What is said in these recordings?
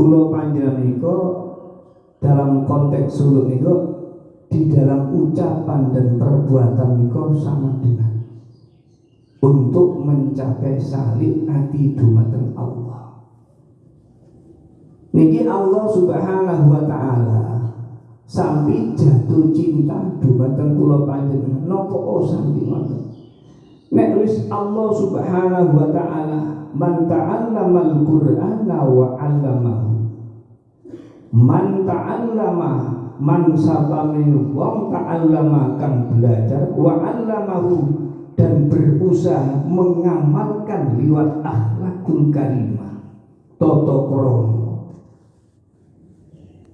Kulo panjenengan niku dalam konteks suluk niku di dalam ucapan dan perbuatan niku sama dengan untuk mencapai salib hati dumateng Allah. Niki Allah Subhanahu wa taala sampai jatuh cinta dumateng kula panjenengan napa oh sampai. Nek wis Allah Subhanahu wa taala man ta'allamal Qur'ana wa 'allamahu. Man ta'allama man sapane wong ta'allama kang belajar wa 'allamahu dan berusaha mengamalkan liwat akhlakul karimah toto kromo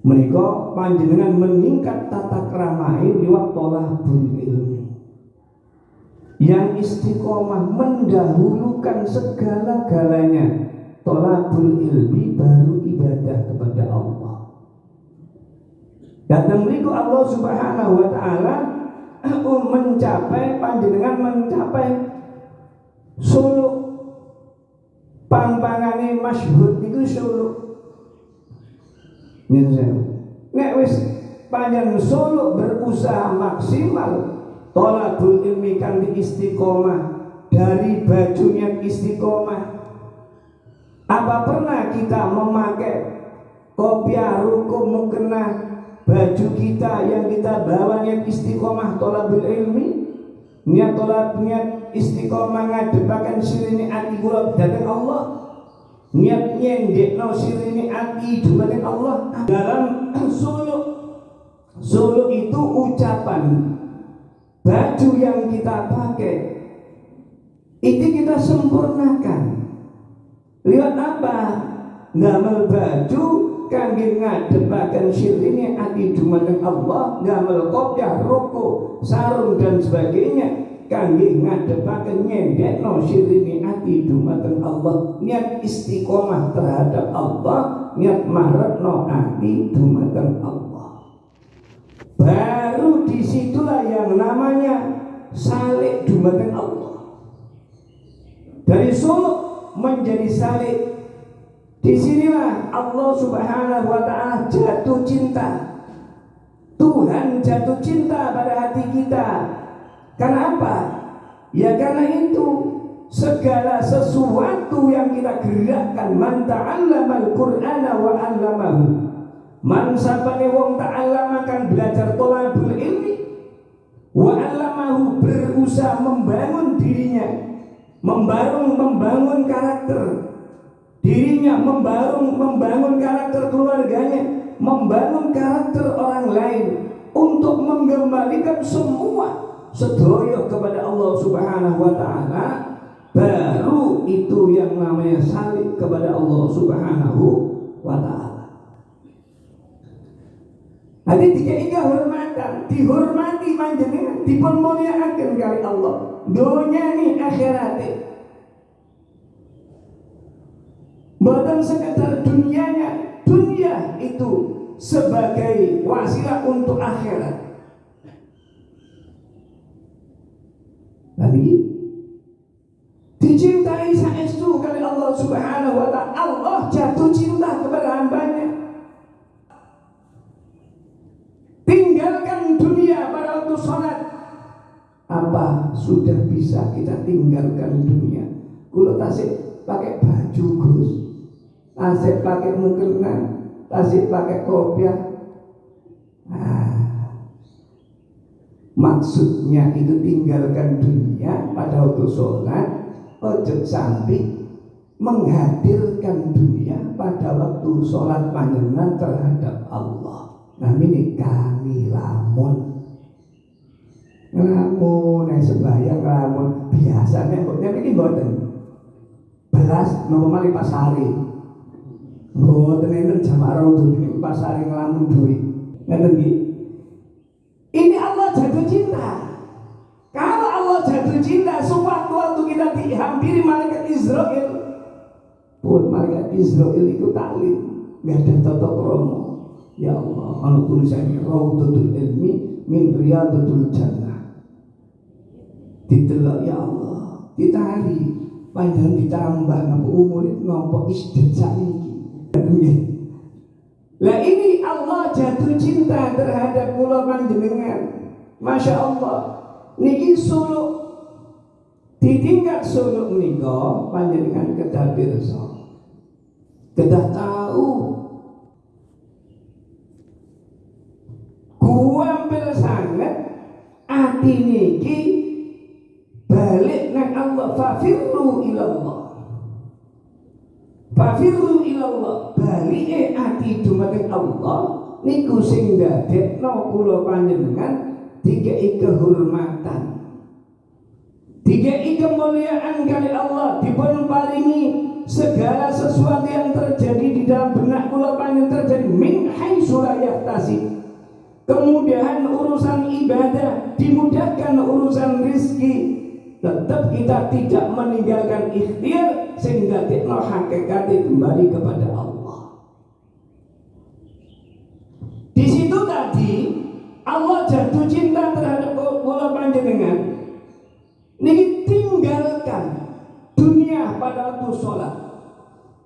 mereka panjenengan meningkat tata keramai liwat tolabul ilmi yang istiqomah mendahulukan segala-galanya. Tolabul ilmi baru ibadah kepada Allah. Dan berikut Allah subhanahu wa ta'ala mencapai panjenengan mencapai suluk. Pampangane masyhur niku suluk. Nek wis panjang suluk berusaha maksimal tolabul ilmi kan di istiqomah dari bajunya istiqomah. Apa pernah kita memakai kopiah rukum mukena baju kita yang kita bawa niat istiqomah tolabul ilmi? Niat tolab niat istiqomah ngadepakan sirini ati kula datang Allah. Niat nyendekno sirini ati dumateng Allah. Dalam suluk suluk itu ucapan baju yang kita pakai itu kita sempurnakan. Lihat apa? Ngamel baju kangge ngadepaken syirine ati dumateng Allah ngamel kopiah rokok sarung dan sebagainya. Kangge ngadepaken nyendekno syirine ati dumateng Allah. Niat istiqomah terhadap Allah niat maretno ati dumateng Allah. Baru namanya salik dumateng Allah. Dari suluk menjadi salik. Di sinilah Allah subhanahu wa ta'ala jatuh cinta. Tuhan jatuh cinta pada hati kita. Karena apa? Ya karena itu Segala sesuatu yang kita gerakkan Man ta'allamal qur'ana wa 'allamahu. Man sapane wong ta'allamakan belajar tolabul ilmi Wa 'allamahu berusaha membangun dirinya. Membangun, membangun karakter. Dirinya membangun membangun karakter keluarganya. Membangun karakter orang lain. Untuk mengembalikan semua sedoyo kepada Allah Subhanahu wa taala baru itu yang namanya salib kepada Allah Subhanahu wa taala Hadi tiga tiga hormatan, dihormati manjenengan, dipun muliakan kali Allah. Dunia ini akhiratnya Bukan sekedar dunianya, dunia itu sebagai wasilah untuk akhirat. Bisa kita tinggalkan dunia? Kulo tasik pakai baju Gus. Tasik pakai mukena tasik pakai kopiah. Nah, maksudnya itu tinggalkan dunia pada waktu sholat ojo sampai menghadirkan dunia pada waktu sholat panjenengan terhadap Allah. Nah ini kami lamun ngelamun yang sembahyang ngelamun biasanya kok ini boten belas nopo mali pasari Mboten enten jamaah raudhah ini pasare ngelamun duit. Ngeten nggih. Ini Allah jatuh cinta. Kalau Allah jatuh cinta, sewaktu-waktu kita dihampiri malaikat Israel, pun malaikat Israel itu taklim, nggak ada toto kromo. Ya Allah, kalau tulisannya Raudhatul Ilmi min Riyadatul Jannah. Ditelok ya Allah, ditari, panjang ditambah nopo umur nopo isdet sakniki Lah ini Allah jatuh cinta terhadap kula panjenengan. Masya Allah. Niki suluk ditinggal suluk menika panjenengan kedah pirsa. Kedah tahu kuampil sangat ati niki balik nang Allah fafirru ilallah. Fafirru ilallah. Balike ati dumateng Allah. Niku sing dadekno kula panjenengan dikei kehormatan. Dikei kemuliaan kali Allah. Dipun paringi segala sesuatu yang terjadi di dalam benak kula panjenengan terjadi. Min haitsu la kemudahan urusan ibadah dimudahkan urusan rizki tetap kita tidak meninggalkan ikhtiar sehingga kita hakikatnya kembali kepada Allah. Di situ tadi Allah jatuh cinta terhadap bola panjenengan. Ini tinggalkan dunia pada waktu sholat.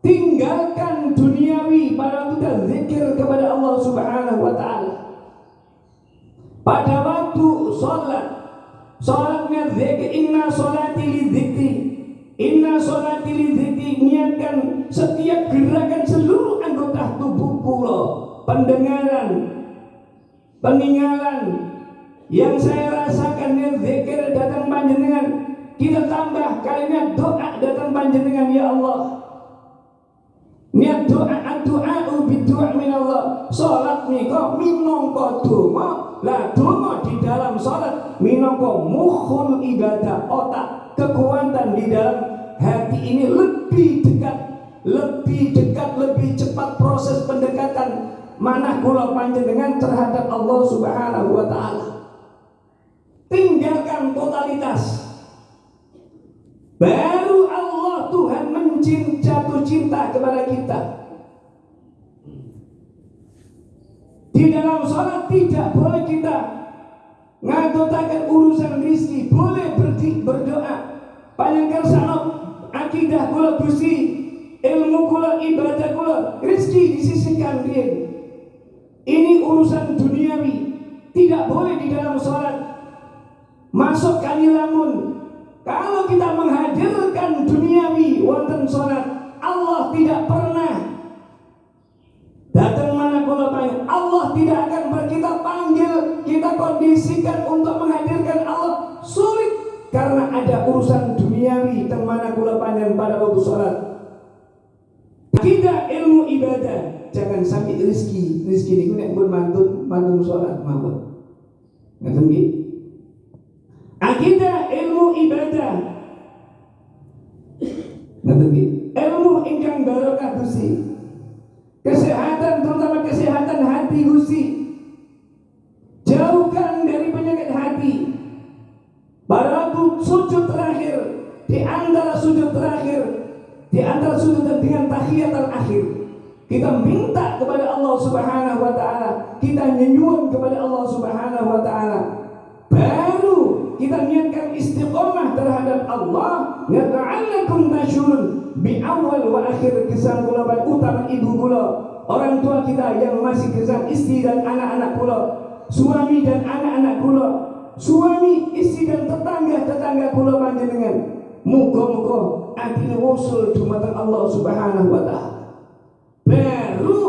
Tinggalkan duniawi pada waktu zikir kepada Allah Subhanahu wa taala. Pada waktu sholat Salatnya zikir inna salati li Inna salati li Niatkan setiap gerakan seluruh anggota tubuh kula Pendengaran Peninggalan Yang saya rasakan yang zikir datang panjenengan. Kita tambah kalimat doa datang panjenengan Ya Allah Niat doa doa ubi doa min Allah. Salat nika minangka donga. Lah donga di dalam salat minangka mukhul ibadah otak kekuatan di dalam hati ini lebih dekat lebih dekat lebih cepat proses pendekatan. Mana kula panjenengan terhadap Allah Subhanahu wa taala? Tinggalkan totalitas. Baru Allah Tuhan mencinta jatuh cinta kepada kita Di dalam sholat tidak boleh kita ngatotakan urusan rizki, boleh berdi, berdoa. Panjangkan sana akidah kula gusti, ilmu kula ibadah kula, rizki disisihkan dia. Ini urusan duniawi, tidak boleh di dalam sholat. Masuk kali lamun. Kalau kita menghadirkan duniawi wonten sholat, Allah tidak pernah datang Allah tidak akan kita panggil, kita kondisikan untuk menghadirkan Allah sulit karena ada urusan duniawi yang mana kula panjang pada waktu sholat. Tidak ilmu ibadah, jangan sampai rizki, rizki ini nek pun mantun mantun sholat mawon. Ngaten nggih? Akidah ilmu ibadah. Ilmu ingkang barokah dusi kesehatan terutama kesehatan hati Gusti jauhkan dari penyakit hati. Waktu sujud terakhir. Di antara sujud terakhir. Di antara sujud dan dengan tahiyat akhir kita minta kepada Allah Subhanahu wa taala. Kita nyenyuan kepada Allah Subhanahu wa taala baru kita niatkan istiqomah terhadap Allah nata'allakum tashurun bi awal wa akhir kisah kula utama ibu kula orang tua kita yang masih kisah istri dan anak-anak kula suami dan anak-anak kula suami istri dan tetangga-tetangga kula panjenengan. Muga-muga atine wusul dumateng Allah Subhanahu wa taala. Baru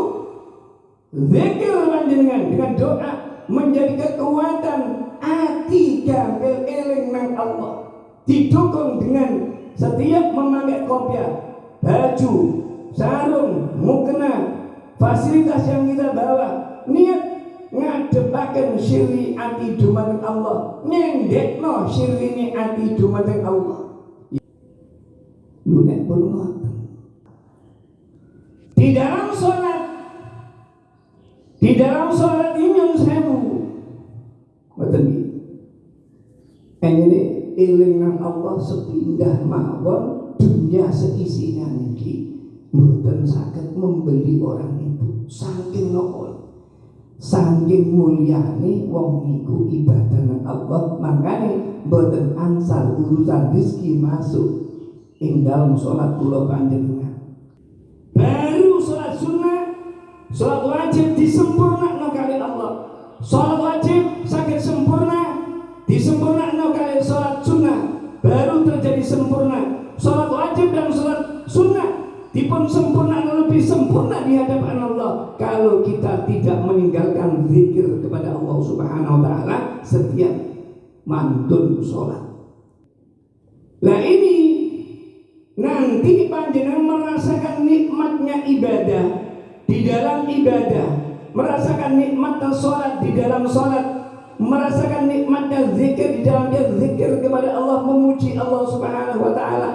zikir panjenengan dengan doa menjadi kekuatan hati gampil eling nang Allah didukung dengan setiap memakai kopiah, baju, sarung, mukena, fasilitas yang kita bawa, niat ngadepaken siri ati dumateng Allah, nyendekno sirine ati dumateng Allah. Lu nek pun ngoten. Di dalam sholat, di dalam sholat yang sewu, ngoten ini eling nang Allah sepindah mawon dunia seisinya niki. Mboten saged membeli orang itu. Saking nopo saking mulyane wong niku ibadah Allah. Makane mboten angsal urusan rezeki masuk. Ing dalam salat kula panjenengan. Baru salat sunnah Salat wajib disempurnakan kali Allah. Salat wajib sakit sempurna disempurnakan kali salat sunnah baru terjadi sempurna. Salat wajib dan salat sunnah dipun sempurna lebih sempurna di hadapan Allah kalau kita tidak meninggalkan zikir kepada Allah Subhanahu wa taala setiap mantun sholat. Nah ini nanti panjenengan merasakan nikmatnya ibadah di dalam ibadah merasakan nikmatnya sholat di dalam sholat merasakan nikmatnya zikir di dalam dia zikir kepada Allah memuji Allah subhanahu wa ta'ala.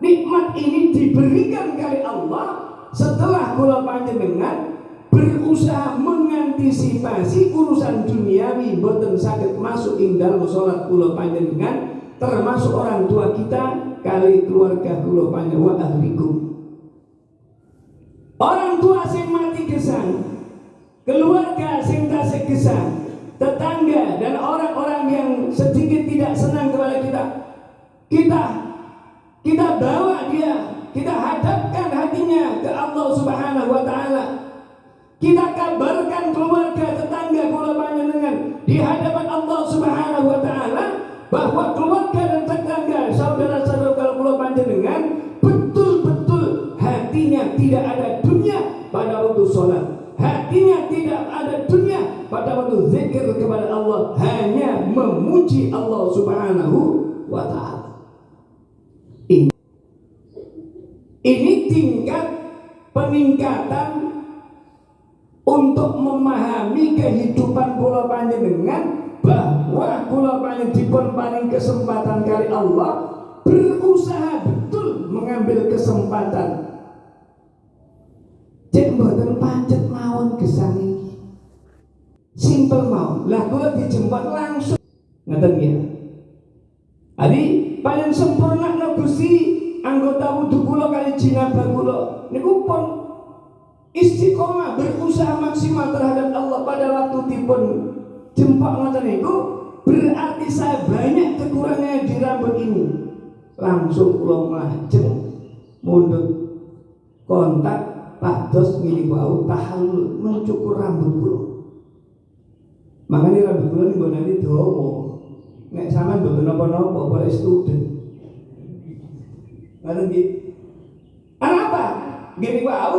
Nikmat ini diberikan kali Allah setelah kula panjenengan berusaha mengantisipasi urusan duniawi boten sakit masuk ing dalam sholat kula panjenengan termasuk orang tua kita kali keluarga kula panjenengan ahlikum. Orang tua sing mati gesang, keluarga sing tasik tetangga dan orang-orang yang sedikit tidak senang kepada kita, kita kita bawa dia, kita hadapkan hatinya ke Allah Subhanahu wa taala. Kita kabarkan keluarga tetangga kula panjenengan di hadapan Allah Subhanahu wa taala bahwa keluarga dan tetangga saudara-saudara kula panjenengan hatinya tidak ada dunia pada waktu sholat hatinya tidak ada dunia. Pada waktu zikir kepada Allah hanya memuji Allah subhanahu wa ta'ala. Ini, ini tingkat peningkatan untuk memahami kehidupan pulau panjenengan bahwa pulau panjenengan paling kesempatan kali Allah berusaha betul mengambil kesempatan. Cek pancet gesang iki. Simpel mau. Lah kula dijemput langsung. Ngeten nggih. Adi paling sempurna no Gusti anggota wudhu kula kali jinabah kula niku pun istiqomah berusaha maksimal terhadap Allah pada waktu dipun jemput ngoten niku berarti saya banyak kekurangannya di rambut ini langsung kula mlajeng mundut kontak pados ngene wau tahallul mencukur rambut kula. Makanya rambut kula niku nanti dawa. Nek sampean mboten napa-napa boleh student. Ngoten nggih. Apa? Gini wau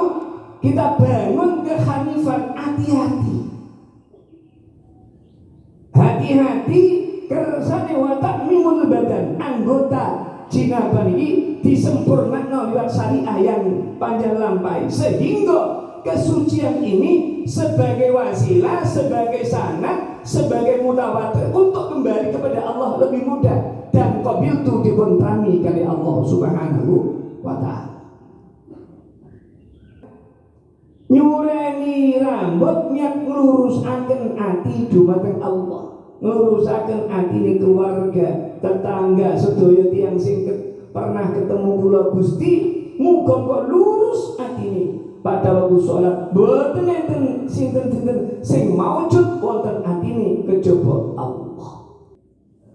kita bangun kehanifan hati-hati. Hati-hati kersane watak mimul badan anggota jinaban ini disempurnakan lewat syariah yang panjang lampai. Sehingga kesucian ini sebagai wasilah, sebagai sanat, sebagai mutawatir untuk kembali kepada Allah lebih mudah. Dan qabil itu dibentangi kali Allah Subhanahu wa taala. Nyureni rambut niat akan hati dumateng Allah. Ngerusakan hati keluarga tetangga sedaya tiang sing pernah ketemu kula Gusti muga kok lurus atine. Pada waktu sholat boten enten sinten-sinten sing maujud wonten atine kejaba Allah.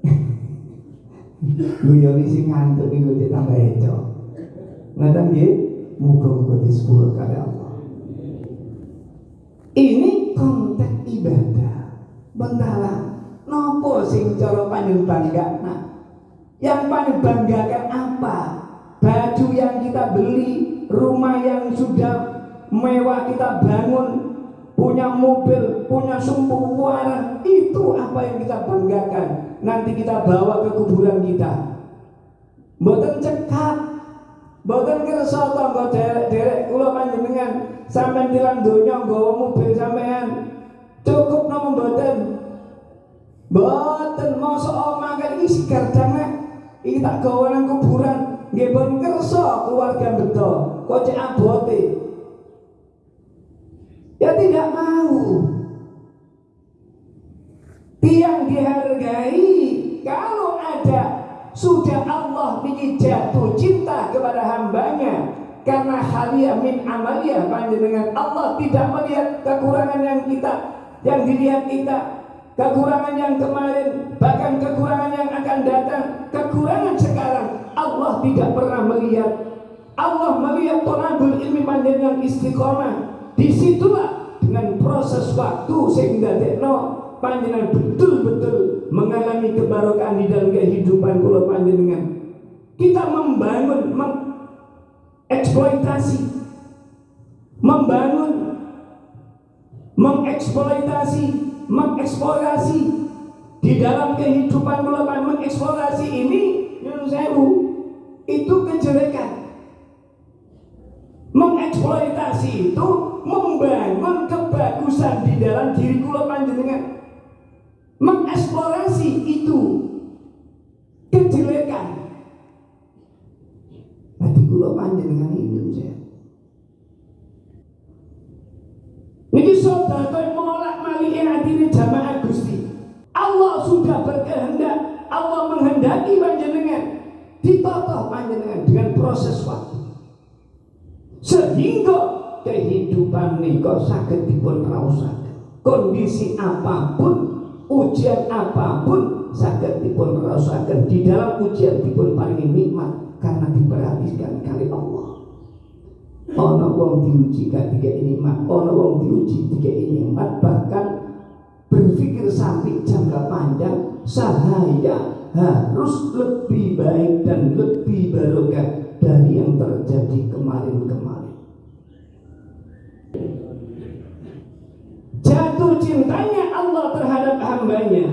Guyoni sing ngantuk niku ditambah eco. Ngaten nggih muga-muga disepuluh kali Allah. Ini konteks ibadah. Bentalah Nopo sing cara paling bangga Yang paling banggakan apa? Baju yang kita beli, rumah yang sudah mewah kita bangun, punya mobil, punya sumbu warna, itu apa yang kita banggakan. Nanti kita bawa ke kuburan kita. Mboten cekap, mboten kersa tangga derek-derek kula panjenengan sampean tilang donya nggawa mobil sampean. Cukup nama mboten Boten masa omah kan iki jamek. Iki tak gawa nang kuburan. Nggih ben kersa keluarga beto. Kok cek abote. Ya tidak mau. Tiang dihargai kalau ada sudah Allah ini jatuh cinta kepada hambanya karena halia min amalia panjenengan Allah tidak melihat kekurangan yang kita yang dilihat kita kekurangan yang kemarin, bahkan kekurangan yang akan datang, kekurangan sekarang, Allah tidak pernah melihat. Allah melihat tonabul ilmi panjang yang istiqomah. Di situlah waktu sehingga dekno panjenengan betul-betul mengalami kebarokan di dalam kehidupan kula panjenengan kita membangun mengeksploitasi membangun mengeksploitasi mengeksplorasi. Di dalam kehidupan kula mengeksplorasi ini nyun sewu itu kejelekan. Mengeksploitasi itu membangun kebagusan di dalam diri kula panjenengan. Mengeksplorasi itu kejelekan. Nanti kula panjenengan ini saya. Niki saudara molak malih hadine jamaah Gusti. Allah sudah berkehendak, Allah menghendaki panjenengan ditata panjenengan dengan proses waktu. Sehingga kehidupan niko sakit dipun rausaken. Kondisi apa pun, ujian apa pun sakit dipun rausaken. Di dalam ujian dipun paling nikmat karena diperhatikan kali Allah. Ono wong diuji tiga ini mak, ono wong diuji tiga ini mak bahkan berpikir sampai jangka panjang sahaya harus lebih baik dan lebih barokah dari yang terjadi kemarin-kemarin. Jatuh cintanya Allah terhadap hambanya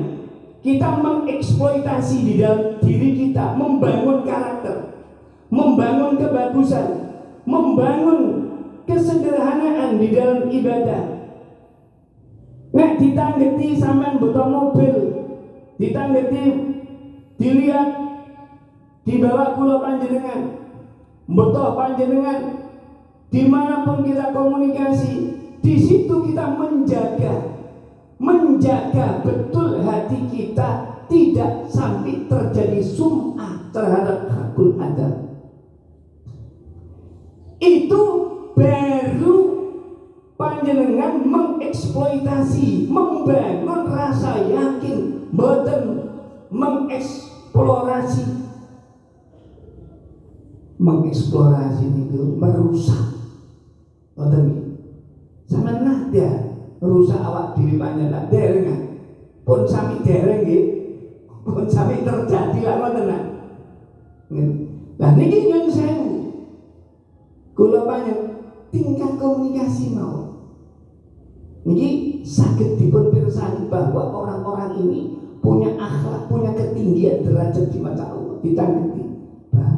kita mengeksploitasi di dalam diri kita membangun karakter membangun kebagusan membangun kesederhanaan di dalam ibadah. Nek ditanggeti sampean butuh mobil, ditanggeti dilihat di bawah pulau panjenengan, butuh panjenengan di mana pun kita komunikasi, di situ kita menjaga, menjaga betul hati kita tidak sampai terjadi sum'ah terhadap hakul adab itu baru panjenengan mengeksploitasi, membangun rasa yakin, boten mengeksplorasi. Mengeksplorasi itu merusak. Boten sama nada merusak awak diri panjenengan dereng pun sami dereng nggih. Pun sami terjadi lah ngoten Nah niki nyun sewu Kula banyak tingkat komunikasi mau. Ini sakit dipun pirsani bahwa orang-orang ini punya akhlak, punya ketinggian derajat di mata Allah. Ditangketi, Bah,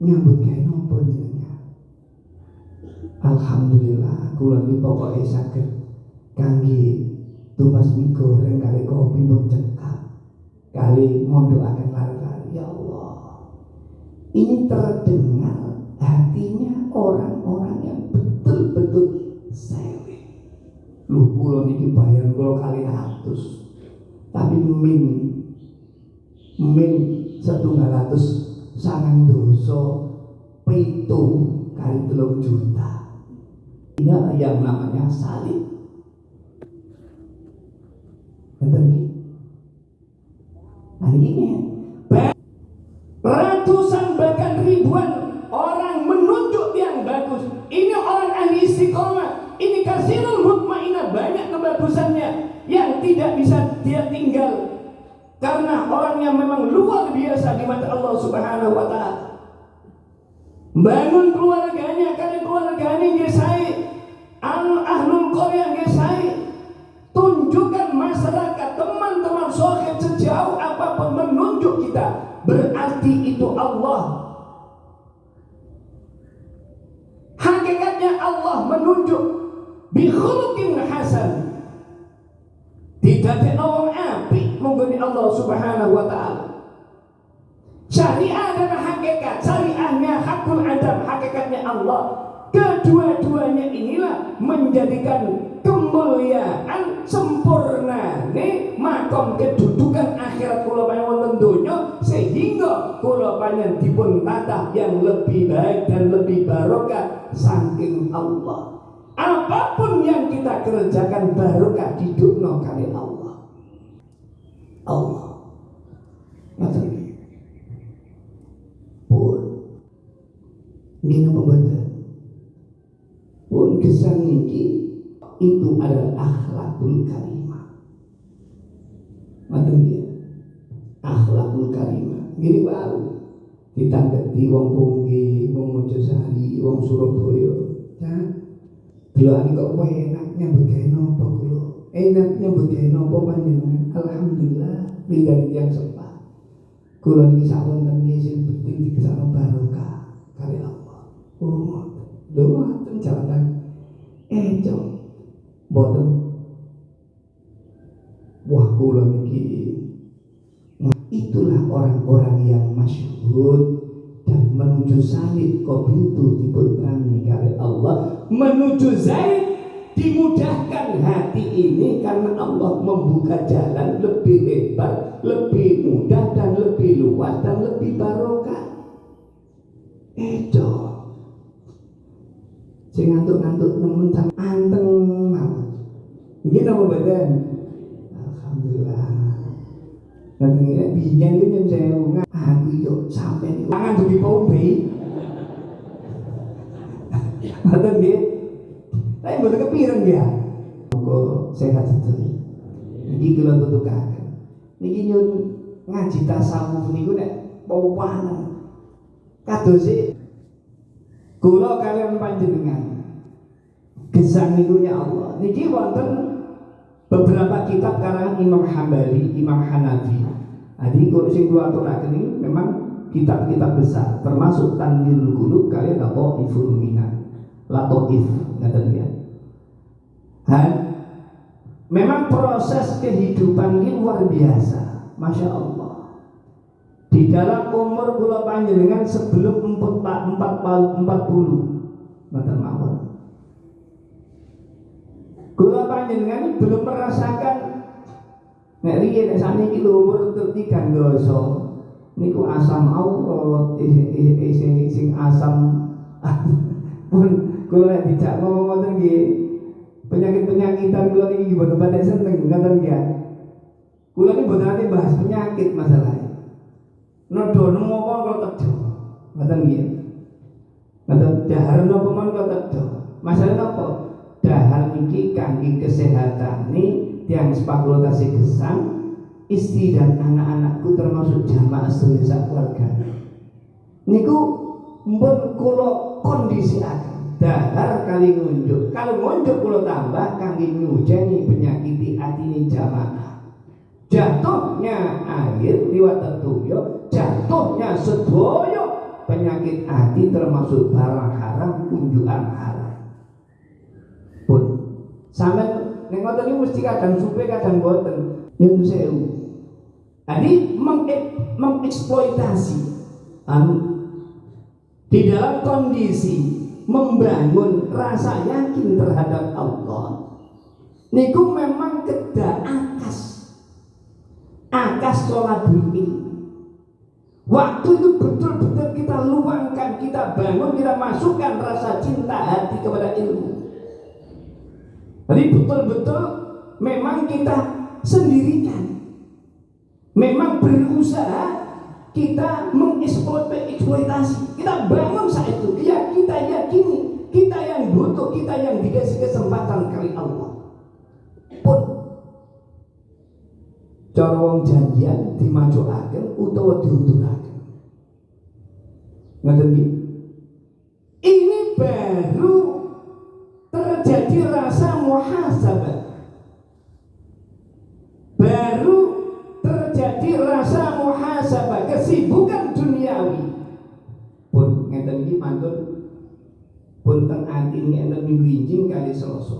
nyambut kayak nopo. Alhamdulillah, kula ini pokoknya sakit. Kangge tumbas mie goreng kali kopi pun cekap. Kali mondo akan lari-lari. Ya Allah, ini terdengar hatinya orang-orang yang betul-betul sewe. Lu kula niki bayar kula kali ratus. Tapi min min setunggal ratus sangat dosa pitu kali telung juta. Ini yang namanya salib. Ngeten Nah ini ratusan bahkan ribuan orang menunjuk yang bagus ini orang ahli istiqomah ini kasirul mutmainah banyak kebagusannya yang tidak bisa dia tinggal. Karena orang yang memang luar biasa di mata Allah subhanahu wa ta'ala. Bangun keluarganya karena keluarganya gesai al ahlul qaryah gesai tunjukkan masyarakat teman-teman sohib sejauh apa pun menunjuk kita berarti itu Allah. Hakikatnya Allah menunjuk bikhulukin hasan. Ada orang api mengguni Allah Subhanahu wa taala. Syariah adalah hakikat, syariahnya hakul adam, hakikatnya Allah. Kedua-duanya inilah menjadikan kemuliaan sempurna nih makom kedudukan akhirat kula panjenengan wonten donya sehingga kula panjenengan dipun tatah yang lebih baik dan lebih barokah saking Allah. Apa pun yang kita kerjakan barokah di dunia kali Allah. Allah. Ngoten Pun. Ini apa Pun kesan niki itu adalah akhlakul karimah. Ngoten dia. Akhlakul karimah. Gini baru ditangketi wong Punggi, wong Mojosari, wong Surabaya. Ya. Delokane kok kowe enak nyambut gawe napa kula? Enak nyambut panjenengan? Alhamdulillah ridani yang sepat. Kula niki sawonten sing penting dikesakno barokah kali Allah. Oh, lho ngoten jawatan. Eh, jom. Mboten. Wah, kula niki itulah orang-orang yang masyhur dan menuju salib itu diputrani oleh Allah menuju Zaid dimudahkan hati ini karena Allah membuka jalan lebih lebar, lebih mudah dan lebih luas dan lebih barokah. Itu. Sing ngantuk-ngantuk temen anteng mawon. Nggih napa mboten? Ini biyen itu yang saya ngomong aku itu sampai ini tangan tuh di pompe. Atau dia, tapi bukan kepikiran dia. Kok sehat itu. Ini kalau tutup kakek. Niki nyun ngaji tasawuf niku nek. Kados sih kula kalian panjenengan gesang niku Allah. Niki wonten beberapa kitab karangan Imam Hambali, Imam Hanafi. Jadi kalau sing kula ini memang kitab-kitab besar termasuk Tanwirul Qulub kalian atau Iful Minan. Latoif ngaten ya. Dan memang proses kehidupan ini luar biasa, masya Allah. Di dalam umur kula panjenengan sebelum empat empat empat puluh, mboten mawon. Kula panjenengan belum merasakan. Nek riyen nek saniki lho umur tiga dosa. Niku asam Allah sing asam. Pun kula tidak ngomong ngoten nggih penyakit-penyakitan kula niki mboten patek seneng ngoten nggih. Kula niki mboten ate bahas penyakit masalahnya nodo nemu apa kula tejo ngoten nggih. Ngoten dahar napa mon kula tejo. Masalah napa niki kangge kesehatan nih yang spekulasi gesang istri dan anak-anakku termasuk jamaah sedaya keluarga niku mbon kula kondisi dahar kali ngunjuk. Kalau ngunjuk kulo tambah kangge nyujeni penyakiti ini jamaah. Jatuhnya air liwat tetuyo jatuhnya sedoyo penyakit hati termasuk barang haram kunjukan haram sama ning ngoten mesti kadang supe kadang boten. Nyun sewu. Jadi mengeksploitasi anu di dalam kondisi membangun rasa yakin terhadap Allah niku memang kedah akas. Akas sholat ilmu waktu itu betul-betul kita luangkan kita bangun kita masukkan rasa cinta hati kepada ilmu jadi betul-betul memang kita sendirikan. Memang berusaha kita mengeksploitasi. Kita bangun saat itu. Ya kita yakini. Kita yang butuh kita yang dikasih kesempatan kali Allah. Pun. Cara wong janjian dimajuaken utawa diunduraken ngoten ini baru terjadi rasa muhasabah. Baru terjadi rasa muhasabah kesibukan duniawi. Pun ngeten iki mantun pun teng ati ngeten minggu kali selasa.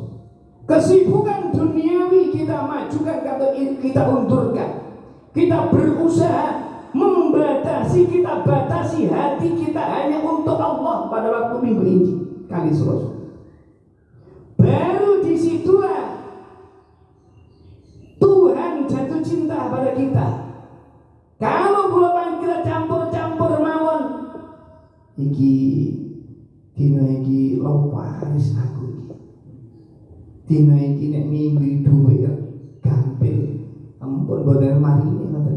Kesibukan duniawi kita majukan atau kita undurkan. Kita berusaha membatasi kita batasi hati kita hanya untuk Allah pada waktu minggu injing kali selasa baru di situlah Tuhan jatuh cinta pada kita. Kalau bulan kita campur-campur mawon iki dina iki lomparis aku iki. Dina iki nek minggu duwe gampil. Ampun boten mari ini ngoten.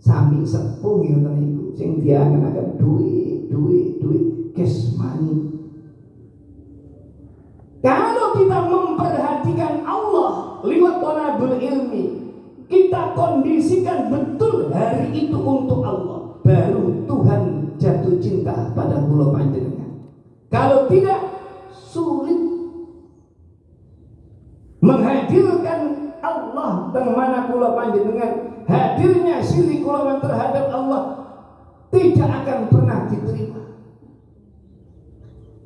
Sami sepuh ngoten iku sing diangen-angen duit duit duit. Cash money Kalau kita memperhatikan Allah lewat tonabul ilmi, kita kondisikan betul hari itu untuk Allah, baru Tuhan jatuh cinta pada pulau panjenengan. Kalau tidak, sulit. Menghadirkan Allah dan mana pulau panjenengan hadirnya syirik kulawan terhadap Allah tidak akan pernah diterima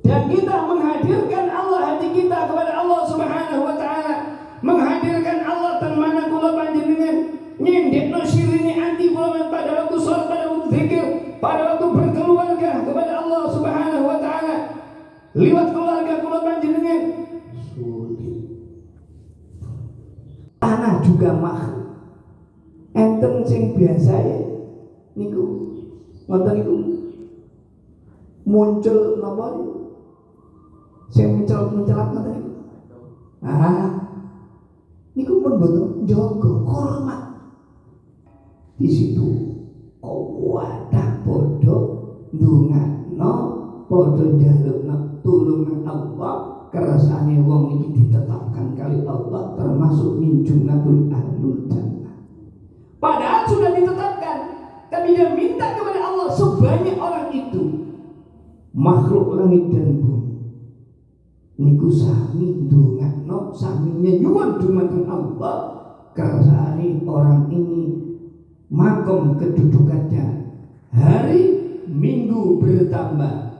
dan kita menghadirkan Allah hati kita kepada Allah Subhanahu wa taala. Menghadirkan Allah dan mana kula panjenengan? Nyendekno sirine anti kula pada waktu sholat pada waktu zikir pada waktu berkeluarga kepada Allah Subhanahu wa taala. Liwat keluarga kula panjenengan? Tanah juga makhluk enten sing biasa ya niku. Ngoten niku. Muncul napa niku saya mencelat mencelat mata itu. Ah, niku pun betul jaga hormat di situ. Oh, wadah bodoh no bodoh jaluk tulungan Allah kerasane wong ini ditetapkan kali Allah termasuk min jumlatul ahlul jannah. Padahal sudah ditetapkan, tapi dia minta kepada Allah sebanyak orang itu makhluk langit dan bumi niku sami ndongakno sami nyuwun dumateng Allah. Kersane orang ini makom kedudukannya hari minggu bertambah.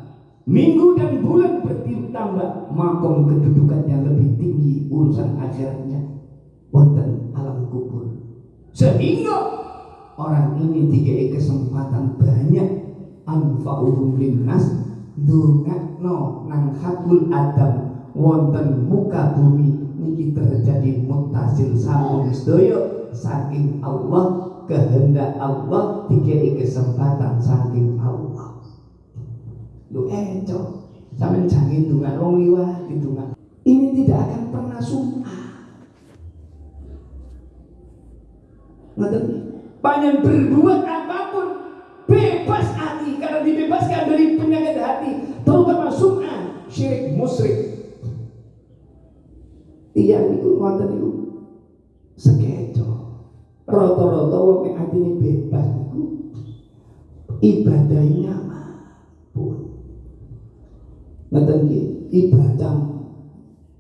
Minggu dan bulan bertambah makom kedudukannya lebih tinggi urusan akhiratnya. Wonten alam kubur. Sehingga orang ini dikei kesempatan banyak. Anfa'uhum linnas ndongakno nang hakul adam wonten muka bumi niki terjadi mutasil sambung sedaya. Saking Allah kehendak Allah dikai kesempatan saking Allah. Lu eco sampe jangan dungan wong liwat dungan ini tidak akan pernah sumah Ngerti? Panjang berbuat apa pun bebas hati. Karena dibebaskan dari penyakit hati terutama sum'ah syirik musyrik tiyang niku ngoten niku sekeco. Rata-rata wong nek atine bebas niku ibadahnya pun. Ngoten nggih ibadah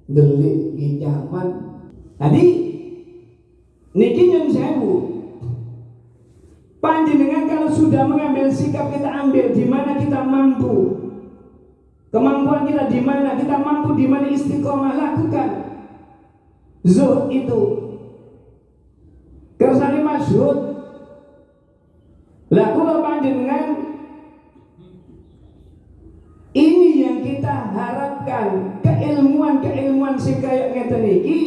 delik nyaman. Tadi niki nyun sewu. Panjenengan kalau sudah mengambil sikap kita ambil di mana kita mampu kemampuan kita di mana kita mampu di mana istiqomah lakukan zuhud itu. Kersane masyhud lah kula panjenengan ini yang kita harapkan. Keilmuan-keilmuan sing kaya ngeten iki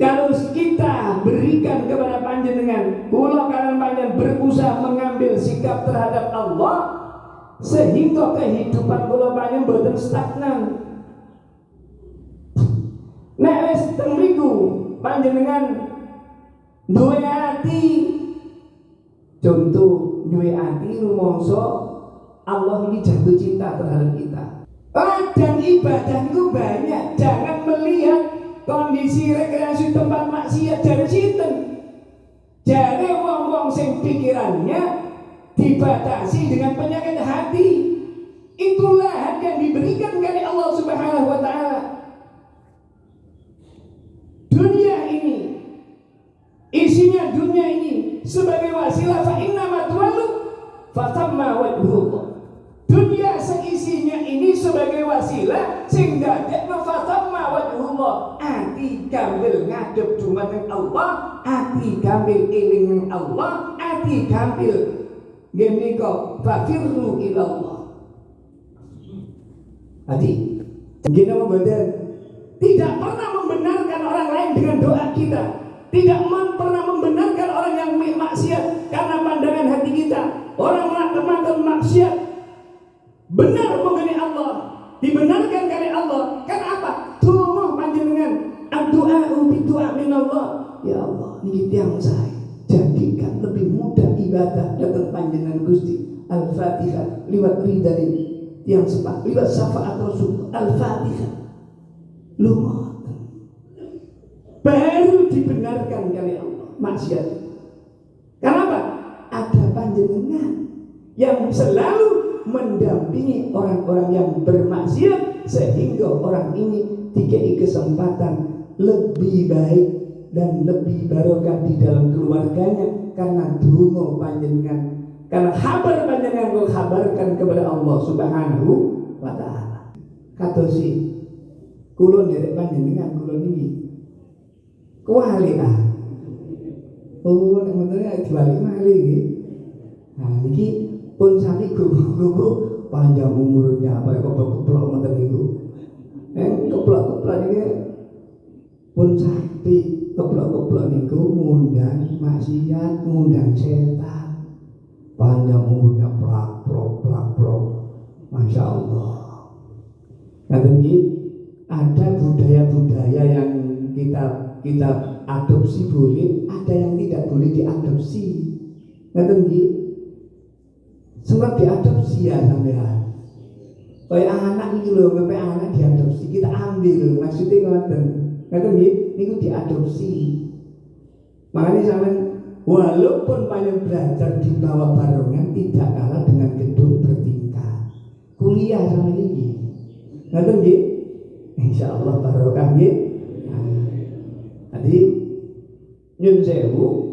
kalau kita berikan kepada panjenengan kula kalian panjenengan berusaha mengambil sikap terhadap Allah sehingga kehidupan kula panjenengan boten stagnan Nek wis teng mriku panjenengan duwe ati contoh duwe ati rumangsa Allah ini jatuh cinta terhadap kita. Dan ibadah itu banyak. Jangan melihat kondisi rekreasi tempat maksiat dari sinten. Jadi wong-wong sing pikirannya dibatasi dengan penyakit hati. Itulah yang diberikan oleh Allah Subhanahu wa taala dunia ini isinya dunia ini sebagai wasilah fa inna matwalu fatamma wajhullah dunia seisinya ini sebagai wasilah sehingga dadekno fatamma wajhullah ati gambil ngadep dumateng Allah ati gambil eling Allah ati gambil nggih fakirru ila Allah Adi, gini mau tidak pernah membenarkan orang lain dengan doa kita. Tidak pernah membenarkan orang yang maksiat karena pandangan hati kita orang melakukan maksiat benar mengenai Allah dibenarkan kali Allah. Kan apa? Tunggu panjenengan doa ubi doa min Allah ya Allah ini yang saya. Jadikan lebih mudah ibadah datang panjenengan Gusti. Al-Fatihah ridha yang sepak lewat syafaat Rasul. Al-Fatihah. Lu Baru dibenarkan kali Allah. Maksiat. Yang selalu mendampingi orang-orang yang bermaksiat sehingga orang ini dikei kesempatan lebih baik dan lebih barokah di dalam keluarganya karena dungo panjenengan karena kabar panjenengan kau kabarkan kepada Allah Subhanahu wa taala. Kata si kulon dari panjenengan kulon ini. Kuali ah. Oh nek ngoten diwali mali iki nah niki pun sami guru-guru panjang umurnya apa ya keplok-keplok ngoten niku eh keplok-keplok niki pun sapi keplok-keplok niku ngundang maksiat ngundang setan panjang umurnya plak plok plak plok masya Allah Nanti ada budaya-budaya yang kita kita adopsi boleh, ada yang tidak boleh diadopsi. Nggih? Sebab diadopsi ya sampean. Kayak anak itu loh, sampai anak diadopsi, kita ambil, maksudnya ngoten. Ngerti nggih? Niku diadopsi. Makanya sampean walaupun banyak belajar di bawah barongan tidak kalah dengan gedung bertingkat. Kuliah sama ini. Nggih? Insya Allah barokah nggih. Jadi nyun sewu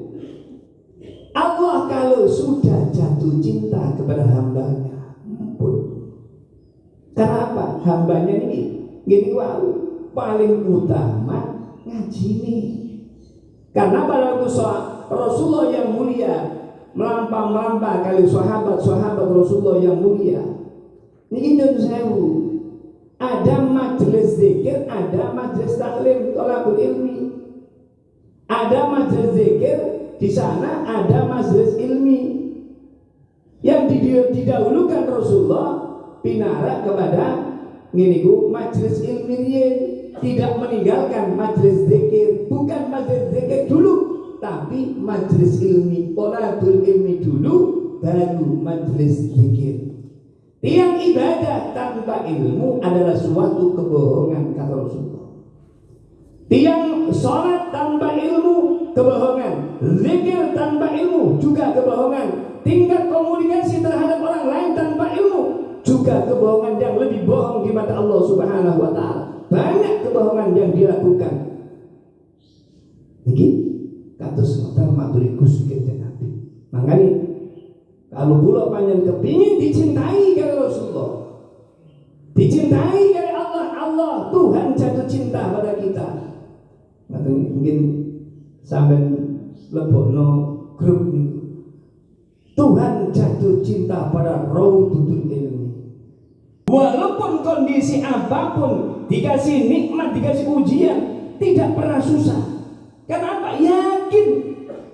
Allah kalau sudah jatuh cinta kepada hambanya? Ampun. Kenapa? Hambanya ini gini wow paling utama ngaji nih. Karena pada waktu Rasulullah yang mulia melampau-melampau kali sahabat-sahabat Rasulullah yang mulia. Ini nyun sewu. Ada majelis zikir, ada majelis taklim, tolakul ilmi. Ada majelis zikir, di sana ada majelis ilmi. Yang didahulukan Rasulullah pinara kepada nginiku majelis ilmi tidak meninggalkan majelis zikir bukan majelis zikir dulu tapi majelis ilmi tolabul ilmi dulu baru majelis zikir tiang ibadah tanpa ilmu adalah suatu kebohongan kata Rasulullah Tiang sholat tanpa ilmu kebohongan, zikir tanpa ilmu juga kebohongan. Tingkat komunikasi terhadap orang lain tanpa ilmu juga kebohongan yang lebih bohong di mata Allah Subhanahu wa taala. Banyak kebohongan yang dilakukan. Niki kados ngoten maturiku sikit Nabi. Makanya kalau pula panjang kepingin dicintai oleh Rasulullah, dicintai oleh Allah, Allah Tuhan jatuh cinta pada kita atau mungkin sampai lebokno grup itu Tuhan jatuh cinta pada tutur ilmi walaupun kondisi apa pun dikasih nikmat dikasih ujian tidak pernah susah. Kenapa yakin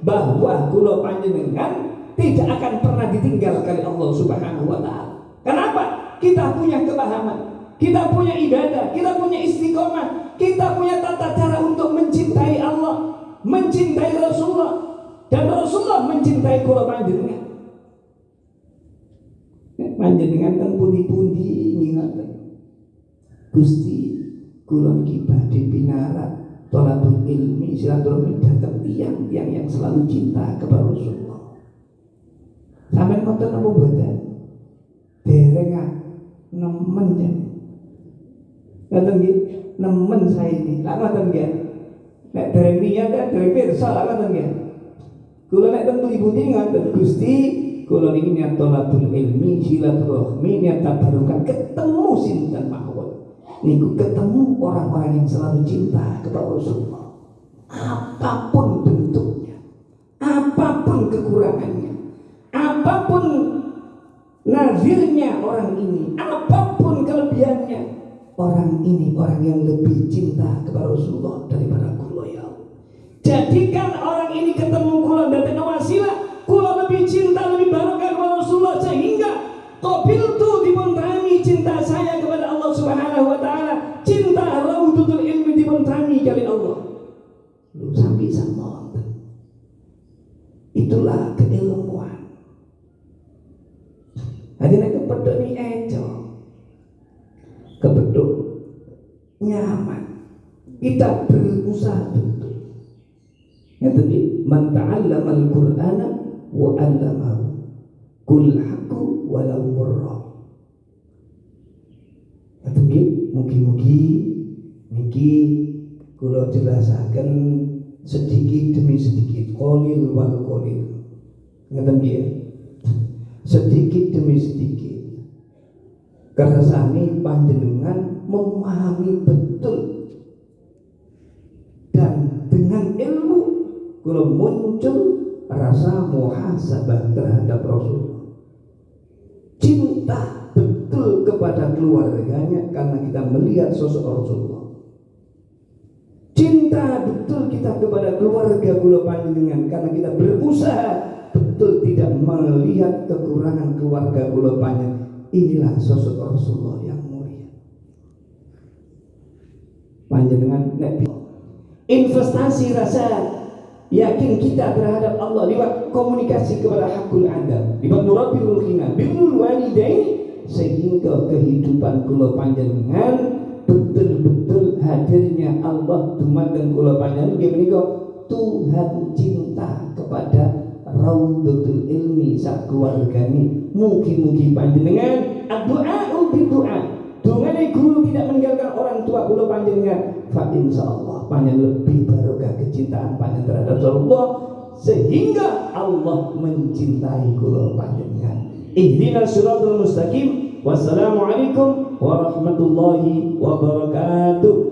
bahwa kulo panjenengan tidak akan pernah ditinggal kali Allah Subhanahu wa taala. Kenapa? Kita punya kepahaman, kita punya ibadah, kita punya istiqomah, kita punya tata cara untuk mencintai Allah, mencintai Rasulullah, dan Rasulullah mencintai kula panjenengan. Panjenengan kan pundi-pundi ingat Gusti kula niki badhe pinarat tolabul ilmi silaturahmi datang tiang-tiang yang selalu cinta kepada Rasulullah. Sampai ngoten apa boten? Dereng nemen jan. Ngoten nggih nemen saya ini lah ngoten nggih. Nek dereng niat kan dereng pirsa lah ngoten nggih. Kula nek teng mliputi ngoten Gusti kula niki niat tolabul ilmi silaturahmi niat tabarukan ketemu sinten mawon. Niku ketemu orang-orang yang selalu cinta kepada Rasulullah. Apa pun bentuknya apa pun kekurangannya apa pun nazirnya orang ini apa pun orang ini orang yang lebih cinta kepada Rasulullah daripada kula ya Jadikan orang ini ketemu dan kita berusaha. Betul ngeten nggih man ta'allama al-qur'ana wa 'allamahu kul haqqu walau murra. Ngeten nggih mugi-mugi niki kula jelasaken sedikit demi sedikit qalil wal qalil. Ngeten nggih sedikit demi sedikit. Kersane panjenengan memahami betul kalau muncul rasa muhasabah terhadap Rasul. Cinta betul kepada keluarganya karena kita melihat sosok Rasulullah. Cinta betul kita kepada keluarga kula panjenengan karena kita berusaha betul tidak melihat kekurangan keluarga kula panjenengan. Inilah sosok Rasulullah yang mulia. Panjenengan investasi rasa yakin kita terhadap Allah lewat komunikasi kepada hakul adam lewat nurabil khina birrul walidain sehingga kehidupan kula panjenengan betul-betul hadirnya Allah dumateng kula panjenengan. Nggih Tuhan cinta kepada Raudhatul ilmi sak keluargane mugi-mugi panjenengan doa ubi doa Dungane guru tidak meninggalkan orang tua kula panjenengan fa insyaallah panjenengan lebih barokah kecintaan panjenengan terhadap Rasulullah sehingga Allah mencintai kula panjenengan ihdinas siratal mustaqim. Wassalamualaikum warahmatullahi wabarakatuh